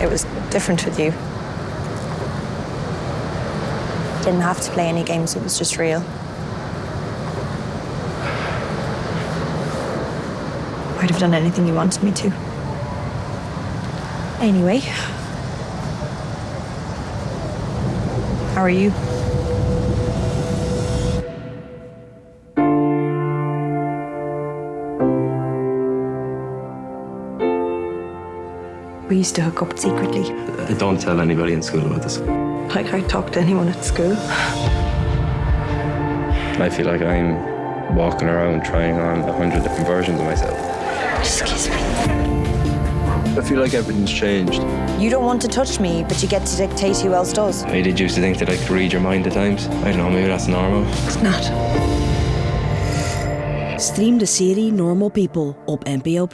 It was different with you. Didn't have to play any games, it was just real. I'd have done anything you wanted me to. Anyway. How are you? We used to hook up secretly. I don't tell anybody in school about this. Like I talk to anyone at school. I feel like I'm walking around trying on a hundred different versions of myself. Excuse me. I feel like everything's changed. You don't want to touch me, but you get to dictate who else does. I did used to think that I could read your mind at times. I don't know, maybe that's normal. It's not. Stream de serie Normal People op NPO+.